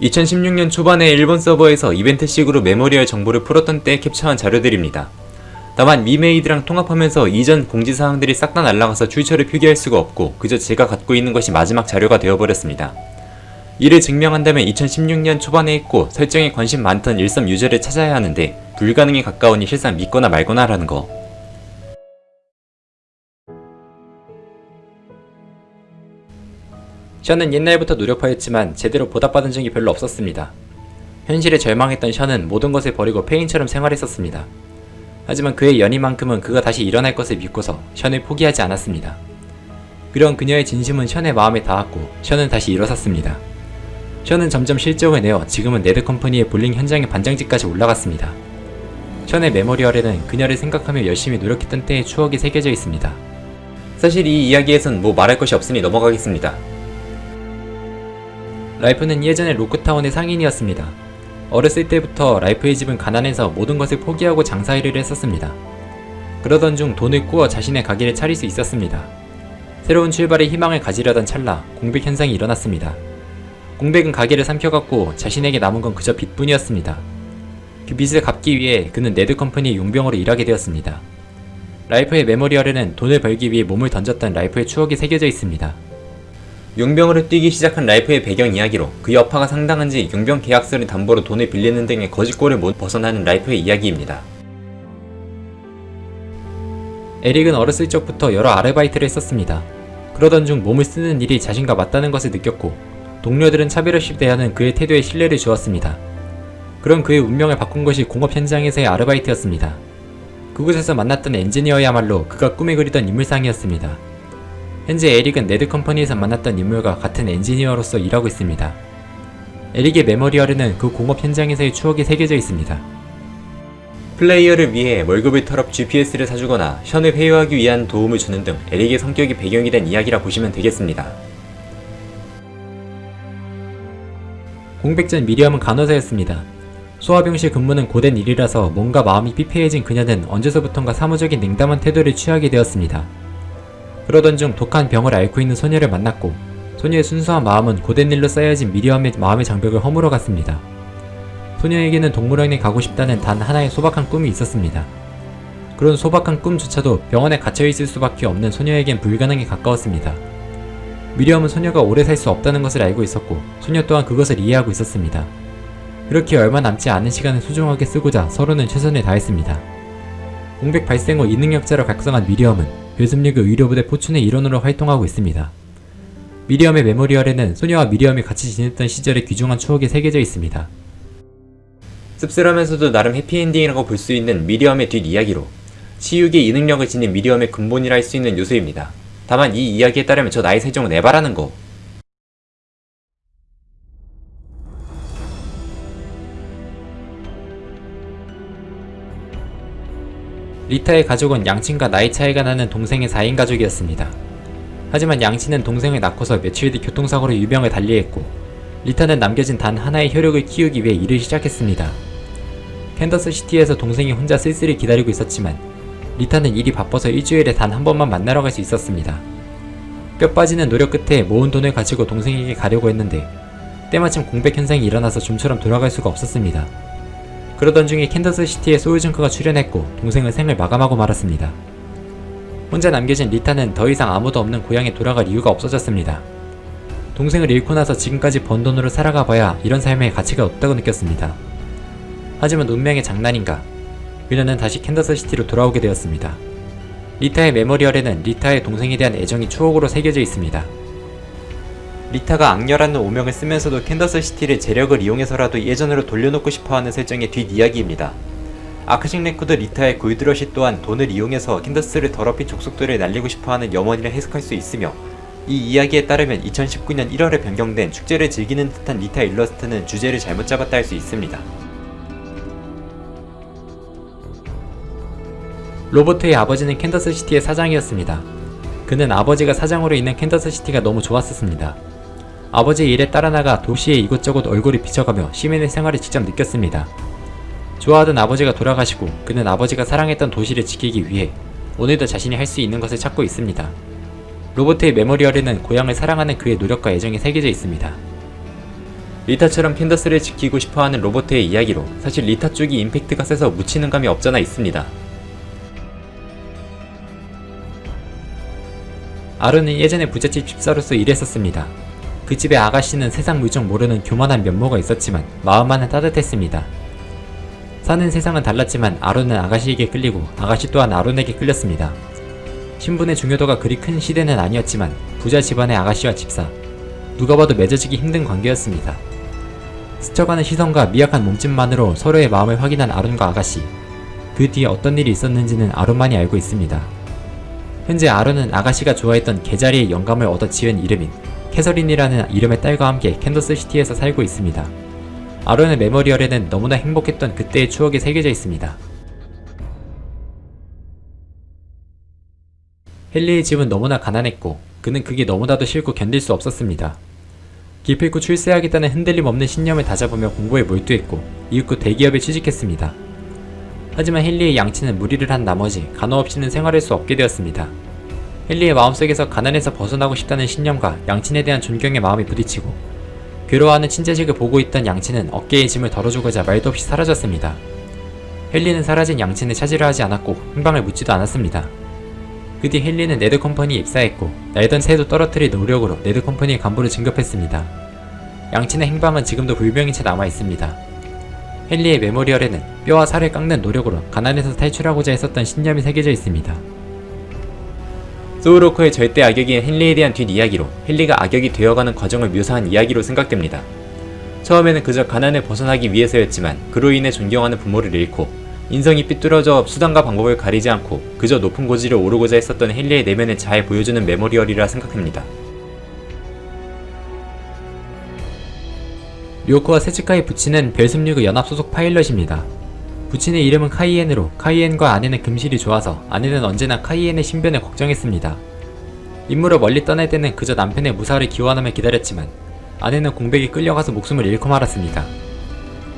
2016년 초반에 일본 서버에서 이벤트식으로 메모리얼 정보를 풀었던 때 캡처한 자료들입니다. 다만 위메이드랑 통합하면서 이전 공지사항들이 싹 다 날라가서 출처를 표기할 수가 없고 그저 제가 갖고 있는 것이 마지막 자료가 되어버렸습니다. 이를 증명한다면 2016년 초반에 했고 설정에 관심 많던 일섬 유저를 찾아야 하는데 불가능에 가까우니 실상 믿거나 말거나 라는 거. 션은 옛날부터 노력하였지만 제대로 보답받은 적이 별로 없었습니다. 현실에 절망했던 션은 모든 것을 버리고 폐인처럼 생활했었습니다. 하지만 그의 연인만큼은 그가 다시 일어날 것을 믿고서 션을 포기하지 않았습니다. 그런 그녀의 진심은 션의 마음에 닿았고 션은 다시 일어섰습니다. 션은 점점 실적을 내어 지금은 네드컴퍼니의 볼링 현장의 반장직까지 올라갔습니다. 션의 메모리얼에는 그녀를 생각하며 열심히 노력했던 때의 추억이 새겨져 있습니다. 사실 이 이야기에선 뭐 말할 것이 없으니 넘어가겠습니다. 라이프는 예전에 로크타운의 상인이었습니다. 어렸을 때부터 라이프의 집은 가난해서 모든 것을 포기하고 장사일을 했었습니다. 그러던 중 돈을 꾸어 자신의 가게를 차릴 수 있었습니다. 새로운 출발에 희망을 가지려던 찰나 공백 현상이 일어났습니다. 공백은 가게를 삼켜갔고 자신에게 남은 건 그저 빚뿐이었습니다. 그 빚을 갚기 위해 그는 네드컴퍼니의 용병으로 일하게 되었습니다. 라이프의 메모리얼에는 돈을 벌기 위해 몸을 던졌던 라이프의 추억이 새겨져 있습니다. 용병으로 뛰기 시작한 라이프의 배경 이야기로 그 여파가 상당한지 용병 계약서를 담보로 돈을 빌리는 등의 거지꼴을 못 벗어나는 라이프의 이야기입니다. 에릭은 어렸을 적부터 여러 아르바이트를 했었습니다. 그러던 중 몸을 쓰는 일이 자신과 맞다는 것을 느꼈고 동료들은 차별 없이 대하는 그의 태도에 신뢰를 주었습니다. 그런 그의 운명을 바꾼 것이 공업 현장에서의 아르바이트였습니다. 그곳에서 만났던 엔지니어야말로 그가 꿈에 그리던 인물상이었습니다. 현재 에릭은 네드컴퍼니에서 만났던 인물과 같은 엔지니어로서 일하고 있습니다. 에릭의 메모리얼에는 그 공업 현장에서의 추억이 새겨져 있습니다. 플레이어를 위해 월급을 털어 GPS를 사주거나 션을 회유하기 위한 도움을 주는 등 에릭의 성격이 배경이 된 이야기라 보시면 되겠습니다. 공백 전 미리엄은 간호사였습니다. 소아병실 근무는 고된 일이라서 뭔가 마음이 피폐해진 그녀는 언제서부턴가 사무적인 냉담한 태도를 취하게 되었습니다. 그러던 중 독한 병을 앓고 있는 소녀를 만났고 소녀의 순수한 마음은 고된 일로 쌓여진 미리엄의 마음의 장벽을 허물어 갔습니다. 소녀에게는 동물원에 가고 싶다는 단 하나의 소박한 꿈이 있었습니다. 그런 소박한 꿈조차도 병원에 갇혀있을 수밖에 없는 소녀에겐 불가능에 가까웠습니다. 미리엄은 소녀가 오래 살 수 없다는 것을 알고 있었고 소녀 또한 그것을 이해하고 있었습니다. 그렇게 얼마 남지 않은 시간을 소중하게 쓰고자 서로는 최선을 다했습니다. 공백 발생 후 이능력자로 각성한 미리엄은 요즘리그 의료부대 포춘의 일원으로 활동하고 있습니다. 미리엄의 메모리얼에는 소녀와 미리엄이 같이 지냈던 시절의 귀중한 추억이 새겨져 있습니다. 씁쓸하면서도 나름 해피엔딩이라고 볼 수 있는 미리엄의 뒷이야기로 치유기의 이 능력을 지닌 미리엄의 근본이라 할 수 있는 요소입니다. 다만 이 이야기에 따르면 저 나이 설정은 에바라는 거. 리타의 가족은 양친과 나이 차이가 나는 동생의 4인 가족이었습니다. 하지만 양친은 동생을 낳고서 며칠 뒤 교통사고로 유명을 달리했고 리타는 남겨진 단 하나의 혈육을 키우기 위해 일을 시작했습니다. 캔더스 시티에서 동생이 혼자 쓸쓸히 기다리고 있었지만 리타는 일이 바빠서 일주일에 단 한 번만 만나러 갈 수 있었습니다. 뼈 빠지는 노력 끝에 모은 돈을 가지고 동생에게 가려고 했는데 때마침 공백 현상이 일어나서 좀처럼 돌아갈 수가 없었습니다. 그러던 중에 캔더스시티에 소울정크가 출현했고 동생이 생을 마감하고 말았습니다. 혼자 남겨진 리타는 더 이상 아무도 없는 고향에 돌아갈 이유가 없어졌습니다. 동생을 잃고 나서 지금까지 번 돈으로 살아가 봐야 이런 삶에 가치가 없다고 느꼈습니다. 하지만 운명의 장난인가 그녀는 다시 캔더스시티로 돌아오게 되었습니다. 리타의 메모리얼에는 리타의 동생에 대한 애정이 추억으로 새겨져 있습니다. 리타가 악녀라는 오명을 쓰면서도 캔더스시티를 재력을 이용해서라도 예전으로 돌려놓고 싶어하는 설정의 뒷이야기입니다. 아카식 레코드 리타의 골드러시 또한 돈을 이용해서 캔더스를 더럽힌 족속들을 날리고 싶어하는 염원이라 해석할 수 있으며 이 이야기에 따르면 2019년 1월에 변경된 축제를 즐기는 듯한 리타 일러스트는 주제를 잘못 잡았다 할 수 있습니다. 로버트의 아버지는 캔더스시티의 시장이었습니다. 그는 아버지가 시장으로 있는 캔더스시티가 너무 좋았었습니다. 아버지의 일에 따라 나가 도시에 이곳저곳 얼굴이 비쳐가며 시민의 생활을 직접 느꼈습니다. 좋아하던 아버지가 돌아가시고 그는 아버지가 사랑했던 도시를 지키기 위해 오늘도 자신이 할 수 있는 것을 찾고 있습니다. 로버트의 메모리얼에는 고향을 사랑하는 그의 노력과 애정이 새겨져 있습니다. 리타처럼 캔더스를 지키고 싶어하는 로버트의 이야기로 사실 리타 쪽이 임팩트가 세서 묻히는 감이 없잖아 있습니다. 아론은 예전에 부잣집 집사로서 일했었습니다. 그 집의 아가씨는 세상 물정 모르는 교만한 면모가 있었지만 마음만은 따뜻했습니다. 사는 세상은 달랐지만 아론은 아가씨에게 끌리고 아가씨 또한 아론에게 끌렸습니다. 신분의 중요도가 그리 큰 시대는 아니었지만 부자 집안의 아가씨와 집사 누가 봐도 맺어지기 힘든 관계였습니다. 스쳐가는 시선과 미약한 몸짓만으로 서로의 마음을 확인한 아론과 아가씨 그 뒤에 어떤 일이 있었는지는 아론만이 알고 있습니다. 현재 아론은 아가씨가 좋아했던 개자리의 영감을 얻어 지은 이름인 캐서린이라는 이름의 딸과 함께 캔더스시티에서 살고 있습니다. 아론의 메모리얼에는 너무나 행복했던 그때의 추억이 새겨져 있습니다. 헨리의 집은 너무나 가난했고 그는 그게 너무나도 싫고 견딜 수 없었습니다. 기필코 출세하겠다는 흔들림 없는 신념을 다잡으며 공부에 몰두했고 이윽고 대기업에 취직했습니다. 하지만 헨리의 양치는 무리를 한 나머지 간호 없이는 생활할 수 없게 되었습니다. 헨리의 마음속에서 가난에서 벗어나고 싶다는 신념과 양친에 대한 존경의 마음이 부딪히고 괴로워하는 친자식을 보고 있던 양친은 어깨의 짐을 덜어주고자 말도 없이 사라졌습니다. 헨리는 사라진 양친을 찾으려 하지 않았고 행방을 묻지도 않았습니다. 그 뒤 헨리는 네드컴퍼니에 입사했고 날던 새도 떨어뜨릴 노력으로 네드컴퍼니의 간부를 진급했습니다. 양친의 행방은 지금도 불명인 채 남아있습니다. 헨리의 메모리얼에는 뼈와 살을 깎는 노력으로 가난에서 탈출하고자 했었던 신념이 새겨져 있습니다. 소울워커의 절대 악역인 헨리에 대한 뒷이야기로 헨리가 악역이 되어가는 과정을 묘사한 이야기로 생각됩니다. 처음에는 그저 가난을 벗어나기 위해서였지만 그로 인해 존경하는 부모를 잃고 인성이 삐뚤어져 수단과 방법을 가리지 않고 그저 높은 고지를 오르고자 했었던 헨리의 내면을 잘 보여주는 메모리얼이라 생각합니다. 료코와 세츠카의 부친은 벨16의 연합 소속 파일럿입니다. 부친의 이름은 카이엔으로 카이엔과 아내는 금실이 좋아서 아내는 언제나 카이엔의 신변을 걱정했습니다. 임무로 멀리 떠날 때는 그저 남편의 무사를 기원하며 기다렸지만 아내는 공백에 끌려가서 목숨을 잃고 말았습니다.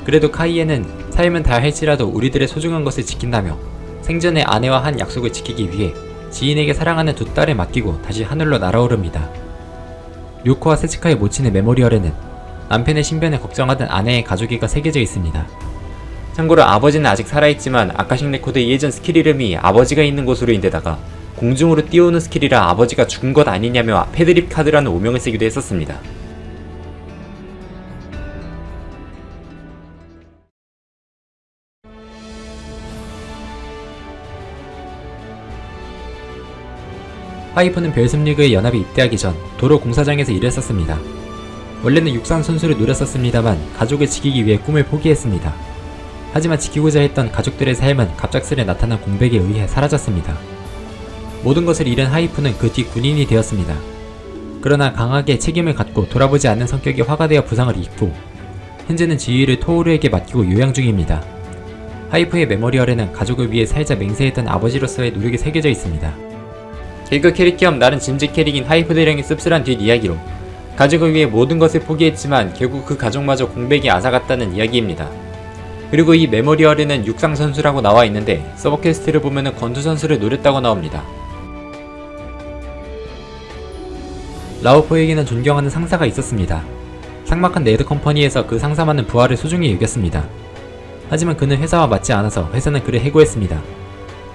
그래도 카이엔은 삶은 다 할지라도 우리들의 소중한 것을 지킨다며 생전에 아내와 한 약속을 지키기 위해 지인에게 사랑하는 두 딸을 맡기고 다시 하늘로 날아오릅니다. 료코와 세츠카의 모친의 메모리얼에는 남편의 신변을 걱정하던 아내의 가족애가 새겨져 있습니다. 참고로 아버지는 아직 살아있지만 아카식 레코드의 예전 스킬 이름이 아버지가 있는 곳으로 인데다가 공중으로 띄우는 스킬이라 아버지가 죽은 것 아니냐며 패드립 카드라는 오명을 쓰기도 했었습니다. 하이퍼는 벨습리그의 연합에 입대하기 전 도로 공사장에서 일했었습니다. 원래는 육상 선수를 노렸었습니다만 가족을 지키기 위해 꿈을 포기했습니다. 하지만 지키고자 했던 가족들의 삶은 갑작스레 나타난 공백에 의해 사라졌습니다. 모든 것을 잃은 하이프는 그 뒤 군인이 되었습니다. 그러나 강하게 책임을 갖고 돌아보지 않는 성격이 화가 되어 부상을 입고 현재는 지휘를 토우르에게 맡기고 요양 중입니다. 하이프의 메모리얼에는 가족을 위해 살자 맹세했던 아버지로서의 노력이 새겨져 있습니다. 개그 캐릭 겸 나름 진지 캐릭인 하이프 대령의 씁쓸한 뒷이야기로 가족을 위해 모든 것을 포기했지만 결국 그 가족마저 공백이 앗아갔다는 이야기입니다. 그리고 이 메모리얼에는 육상 선수라고 나와 있는데 서브퀘스트를 보면은 권투 선수를 노렸다고 나옵니다. 라오포에게는 존경하는 상사가 있었습니다. 삭막한 네드 컴퍼니에서 그 상사만은 부하를 소중히 여겼습니다. 하지만 그는 회사와 맞지 않아서 회사는 그를 해고했습니다.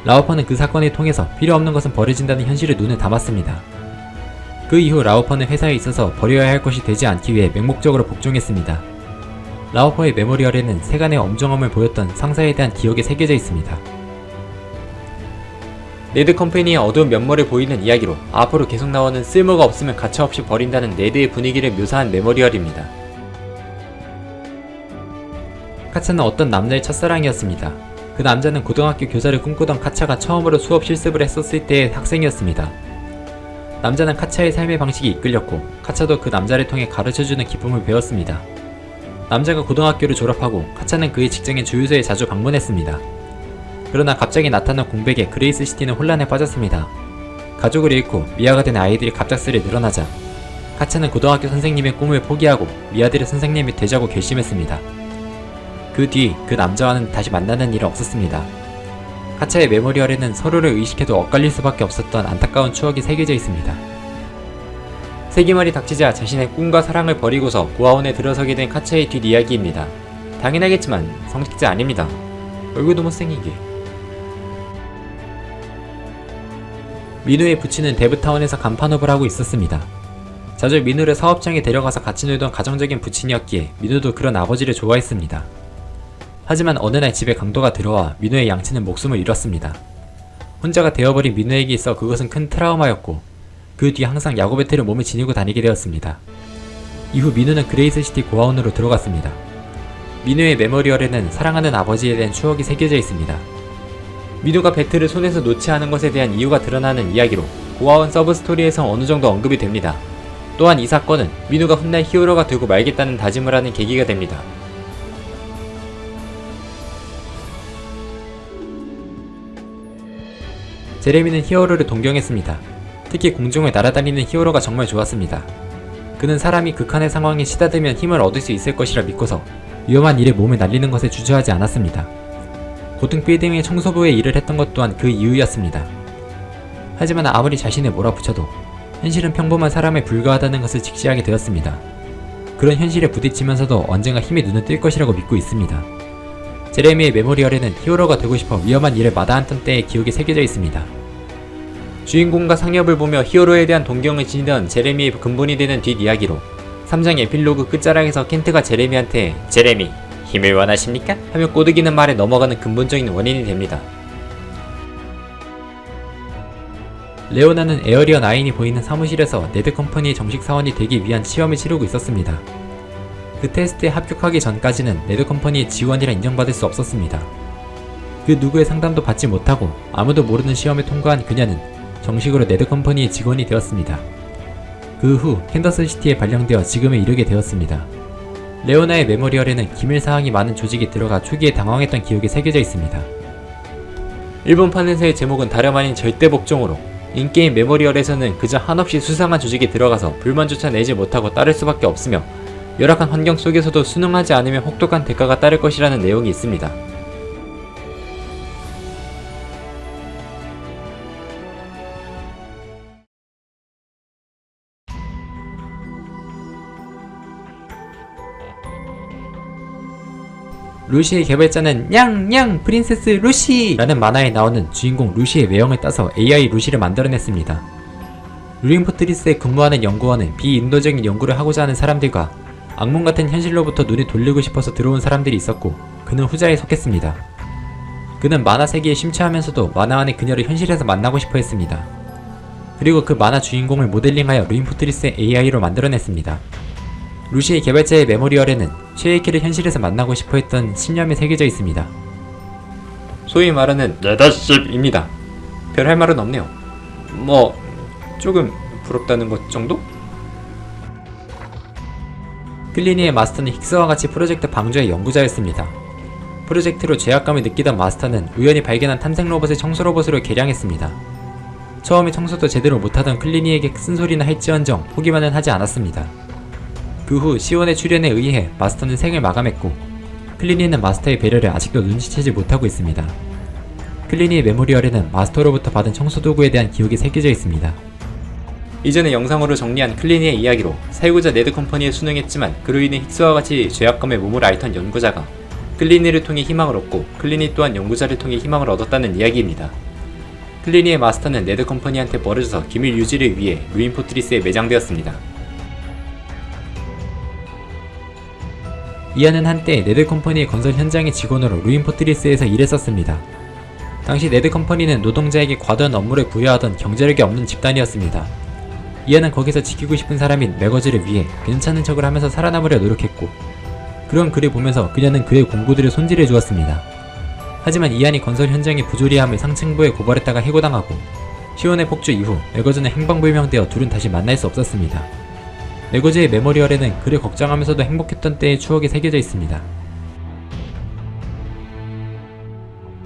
라오퍼는 그 사건을 통해서 필요 없는 것은 버려진다는 현실을 눈에 담았습니다. 그 이후 라오퍼는 회사에 있어서 버려야 할 것이 되지 않기 위해 맹목적으로 복종했습니다. 라오퍼의 메모리얼에는 세간의 엄정함을 보였던 상사에 대한 기억이 새겨져 있습니다. 네드 컴퍼니의 어두운 면모를 보이는 이야기로 앞으로 계속 나오는 쓸모가 없으면 가차없이 버린다는 네드의 분위기를 묘사한 메모리얼입니다. 카차는 어떤 남자의 첫사랑이었습니다. 그 남자는 고등학교 교사를 꿈꾸던 카차가 처음으로 수업 실습을 했었을 때의 학생이었습니다. 남자는 카차의 삶의 방식에 이끌렸고 카차도 그 남자를 통해 가르쳐주는 기쁨을 배웠습니다. 남자가 고등학교를 졸업하고 카차는 그의 직장인 주유소에 자주 방문했습니다. 그러나 갑자기 나타난 공백에 그레이스 시티는 혼란에 빠졌습니다. 가족을 잃고 미아가 된 아이들이 갑작스레 늘어나자 카차는 고등학교 선생님의 꿈을 포기하고 미아들의 선생님이 되자고 결심했습니다. 그 뒤 그 남자와는 다시 만나는 일은 없었습니다. 카차의 메모리얼에는 서로를 의식해도 엇갈릴 수밖에 없었던 안타까운 추억이 새겨져 있습니다. 세기말이 닥치자 자신의 꿈과 사랑을 버리고서 고아원에 들어서게 된 카츠의 뒷이야기입니다. 당연하겠지만 성직자 아닙니다. 얼굴도 못생긴 게. 민우의 부친은 데브타운에서 간판업을 하고 있었습니다. 자주 민우를 사업장에 데려가서 같이 놀던 가정적인 부친이었기에 민우도 그런 아버지를 좋아했습니다. 하지만 어느 날 집에 강도가 들어와 민우의 양친은 목숨을 잃었습니다. 혼자가 되어버린 민우에게 있어 그것은 큰 트라우마였고 그 뒤 항상 야구 배트를 몸에 지니고 다니게 되었습니다. 이후 민우는 그레이스시티 고아원으로 들어갔습니다. 민우의 메모리얼에는 사랑하는 아버지에 대한 추억이 새겨져 있습니다. 민우가 배트를 손에서 놓지 않은 것에 대한 이유가 드러나는 이야기로 고아원 서브스토리에서 어느 정도 언급이 됩니다. 또한 이 사건은 민우가 훗날 히어로가 되고 말겠다는 다짐을 하는 계기가 됩니다. 제레미는 히어로를 동경했습니다. 특히 공중을 날아다니는 히어로가 정말 좋았습니다. 그는 사람이 극한의 상황에 시다들면 힘을 얻을 수 있을 것이라 믿고서 위험한 일에 몸을 날리는 것에 주저하지 않았습니다. 고등 빌딩의 청소부의 일을 했던 것 또한 그 이유였습니다. 하지만 아무리 자신을 몰아붙여도 현실은 평범한 사람에 불과하다는 것을 직시하게 되었습니다. 그런 현실에 부딪히면서도 언젠가 힘이 눈을 뜰 것이라고 믿고 있습니다. 제레미의 메모리얼에는 히어로가 되고 싶어 위험한 일을 마다했던 때의 기억이 새겨져 있습니다. 주인공과 상엽을 보며 히어로에 대한 동경을 지니던 제레미의 근본이 되는 뒷이야기로 3장 에필로그 끝자락에서 켄트가 제레미한테 제레미 힘을 원하십니까? 하며 꼬드기는 말에 넘어가는 근본적인 원인이 됩니다. 레오나는 에어리어 9이 보이는 사무실에서 네드 컴퍼니의 정식 사원이 되기 위한 시험을 치르고 있었습니다. 그 테스트에 합격하기 전까지는 네드 컴퍼니의 직원이라 인정받을 수 없었습니다. 그 누구의 상담도 받지 못하고 아무도 모르는 시험에 통과한 그녀는 정식으로 네드 컴퍼니의 직원이 되었습니다. 그 후 캔더스 시티에 발령되어 지금에 이르게 되었습니다. 레오나의 메모리얼에는 기밀 사항이 많은 조직이 들어가 초기에 당황했던 기억이 새겨져 있습니다. 일본판에서의 제목은 다름 아닌 절대 복종으로 인게임 메모리얼에서는 그저 한없이 수상한 조직이 들어가서 불만조차 내지 못하고 따를 수밖에 없으며 열악한 환경 속에서도 순응하지 않으면 혹독한 대가가 따를 것이라는 내용이 있습니다. 루시의 개발자는 냥냥 프린세스 루시 라는 만화에 나오는 주인공 루시의 외형을 따서 AI 루시를 만들어냈습니다. 루인 포트리스에 근무하는 연구원은 비인도적인 연구를 하고자 하는 사람들과 악몽 같은 현실로부터 눈을 돌리고 싶어서 들어온 사람들이 있었고 그는 후자에 속했습니다. 그는 만화 세계에 심취하면서도 만화 안의 그녀를 현실에서 만나고 싶어 했습니다. 그리고 그 만화 주인공을 모델링하여 루인 포트리스의 AI로 만들어냈습니다. 루시의 개발자의 memorial에는 쉐이키를 현실에서 만나고 싶어 했던 신념이 새겨져 있습니다. 소위 말하는 레더십입니다. 별 할 말은 없네요. 뭐 조금 부럽다는 것 정도? 클리니의 마스터는 힉스와 같이 프로젝트 방주의 연구자였습니다. 프로젝트로 죄악감을 느끼던 마스터는 우연히 발견한 탐색 로봇을 청소 로봇으로 개량했습니다. 처음에 청소도 제대로 못하던 클리니에게 쓴소리나 할지언정 포기만은 하지 않았습니다. 그 후 시온의 출현에 의해 마스터는 생을 마감했고 클리니는 마스터의 배려를 아직도 눈치채지 못하고 있습니다. 클리니의 memorial에는 마스터로부터 받은 청소 도구에 대한 기억이 새겨져 있습니다. 이전의 영상으로 정리한 클리니의 이야기로 살고자 네드 컴퍼니에 순응했지만 그로 인해 힉스와 같이 죄악감에 몸을 앓던 연구자가 클리니를 통해 희망을 얻고 클리니 또한 연구자를 통해 희망을 얻었다는 이야기입니다. 클리니의 마스터는 네드 컴퍼니한테 버려져서 기밀 유지를 위해 루인 포트리스에 매장되었습니다. 이안은 한때 네드 컴퍼니의 건설 현장의 직원으로 루인 포트리스에서 일했었습니다. 당시 네드 컴퍼니는 노동자에게 과도한 업무를 부여하던 경제력이 없는 집단이었습니다. 이안은 거기서 지키고 싶은 사람인 매거즈를 위해 괜찮은 척을 하면서 살아남으려 노력했고 그런 그를 보면서 그녀는 그의 공구들을 손질해 주었습니다. 하지만 이안이 건설 현장의 부조리함을 상층부에 고발했다가 해고당하고 시온의 폭주 이후 매거즈는 행방불명되어 둘은 다시 만날 수 없었습니다. 매거즈의 memorial에는 그를 걱정하면서도 행복했던 때의 추억이 새겨져 있습니다.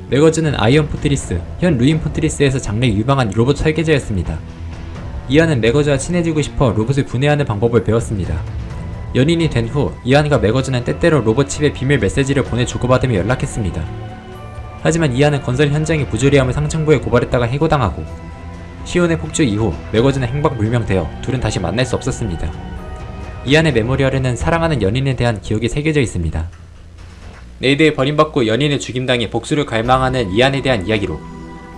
매거즈는 아이언 포트리스, 현 루인 포트리스에서 장래 유망한 로봇 설계자였습니다. 이안은 매거즈와 친해지고 싶어 로봇을 분해하는 방법을 배웠습니다. 연인이 된 후 이안과 매거즈는 때때로 로봇 칩에 비밀 메시지를 보내 주고받으며 연락했습니다. 하지만 이안은 건설 현장의 부조리함을 상층부에 고발했다가 해고당하고 시온의 폭주 이후 매거즈는 행방 불명되어 둘은 다시 만날 수 없었습니다. 이안의 memorial에는 사랑하는 연인에 대한 기억이 새겨져 있습니다. 네드에 버림받고 연인이 죽임당해 복수를 갈망하는 이안에 대한 이야기로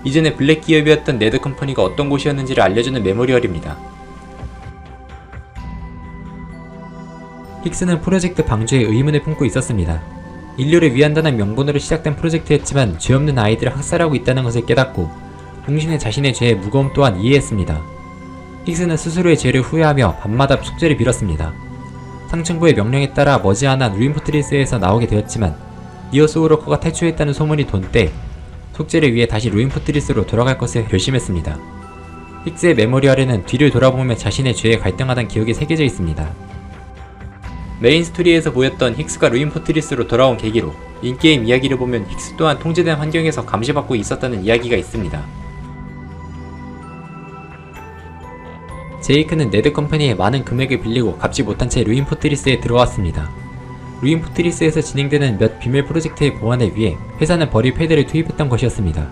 이전에 블랙 기업이었던 네드 컴퍼니가 어떤 곳이었는지를 알려주는 memorial입니다. 힉스는 프로젝트 방주에 의문을 품고 있었습니다. 인류를 위한다는 명분으로 시작된 프로젝트였지만 죄 없는 아이들을 학살하고 있다는 것을 깨닫고 동시에 자신의 죄의 무거움 또한 이해했습니다. 힉스는 스스로의 죄를 후회하며 밤마다 속죄를 빌었습니다. 상층부의 명령에 따라 머지않아 루인포트리스에서 나오게 되었지만 니어 소울워커가 탈출했다는 소문이 돈 때 속죄를 위해 다시 루인포트리스로 돌아갈 것을 결심했습니다. 힉스의 memorial에는 뒤를 돌아보며 자신의 죄에 갈등하던 기억이 새겨져 있습니다. 메인 스토리에서 보였던 힉스가 루인 포트리스로 돌아온 계기로 in-game 이야기를 보면 힉스 또한 통제된 환경에서 감시받고 있었다는 이야기가 있습니다. 제이크는 네드 컴퍼니에 많은 금액을 빌리고 갚지 못한 채 루인 포트리스에 들어왔습니다. 루인 포트리스에서 진행되는 몇 비밀 프로젝트의 보안을 위해 회사는 버릴 패를 투입했던 것이었습니다.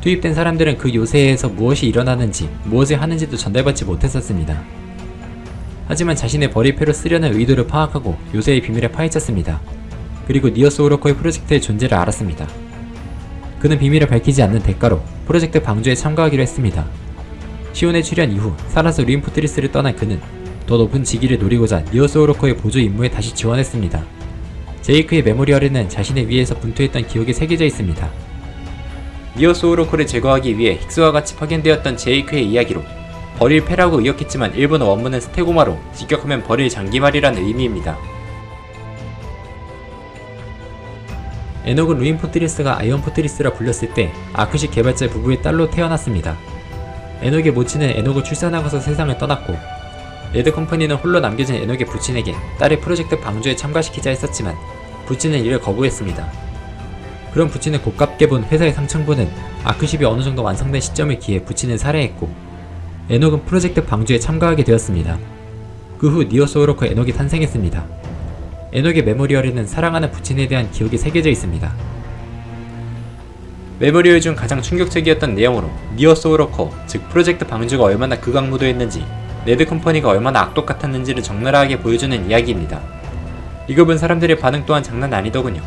투입된 사람들은 그 요새에서 무엇이 일어나는지 무엇을 하는지도 전달받지 못했었습니다. 하지만 자신의 버릴 패로 쓰려는 의도를 파악하고 요새의 비밀을 파헤쳤습니다. 그리고 니어 소울워커의 프로젝트의 존재를 알았습니다. 그는 비밀을 밝히지 않는 대가로 프로젝트 방주에 참가하기로 했습니다. 시온의 출현 이후 살아서 루인포트리스를 떠난 그는 더 높은 직위를 노리고자 니어 소울워커의 보조 임무에 다시 지원했습니다. 제이크의 memorial에는 자신의 위에서 분투했던 기억이 새겨져 있습니다. 니어 소울워커를 제거하기 위해 힉스와 같이 파견되었던 제이크의 이야기로 버릴 패라고 의역했지만 일본어 원문은 捨て駒로 직역하면 버릴 장기말이라는 의미입니다. 에녹은 루인 포트리스가 아이언 포트리스라 불렸을 때 아크십 개발자 부부의 딸로 태어났습니다. 에녹의 모친은 에녹을 출산하고서 세상을 떠났고 네드 컴퍼니는 홀로 남겨진 에녹의 부친에게 딸을 프로젝트 방주에 참가시키자 했었지만 부친은 이를 거부했습니다. 그런 부친을 고깝게 본 회사의 상층부는 아크십이 어느 정도 완성된 시점을 기해 부친을 살해했고 에녹은 프로젝트 방주에 참가하게 되었습니다. 그 후 니어 소울워커 에녹이 탄생했습니다. 에녹의 memorial에는 사랑하는 부친에 대한 기억이 새겨져 있습니다. memorial 중 가장 충격적이었던 내용으로 니어 소울워커, 즉 프로젝트 방주가 얼마나 극악무도했는지 네드 컴퍼니가 얼마나 악독 같았는지를 적나라하게 보여주는 이야기입니다. 이걸 본 사람들의 반응 또한 장난 아니더군요.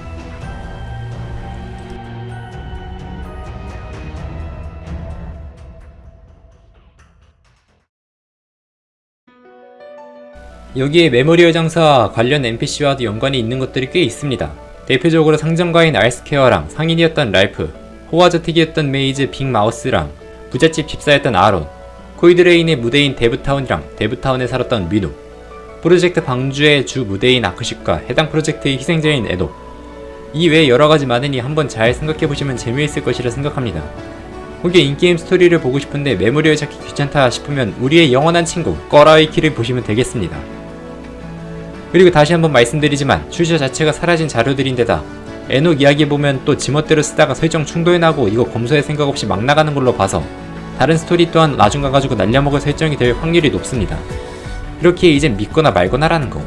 여기에 memorial 장사와 관련 NPC와도 연관이 있는 것들이 꽤 있습니다. 대표적으로 상점가인 알스케어랑 상인이었던 랄프, 호화저택이었던 메이즈 빅마우스랑 부잣집 집사였던 아론, 코이드레인의 무대인 데브타운이랑 데브타운에 살았던 미노, 프로젝트 방주의 주 무대인 아크십과 해당 프로젝트의 희생자인 에녹, 이 외에 여러가지 많으니 한번 잘 생각해보시면 재미있을 것이라 생각합니다. 혹여 in-game 스토리를 보고 싶은데 메모리를 찾기 귀찮다 싶으면 우리의 영원한 친구 꺼라위키를 보시면 되겠습니다. 그리고 다시 한번 말씀드리지만 출처 자체가 사라진 자료들인데다 에녹 이야기 보면 또 지멋대로 쓰다가 설정 충돌나고 이거 검소할 생각 없이 막 나가는 걸로 봐서 다른 스토리 또한 나중 가가지고 날려먹을 설정이 될 확률이 높습니다. 이렇게 이젠 믿거나 말거나라는 거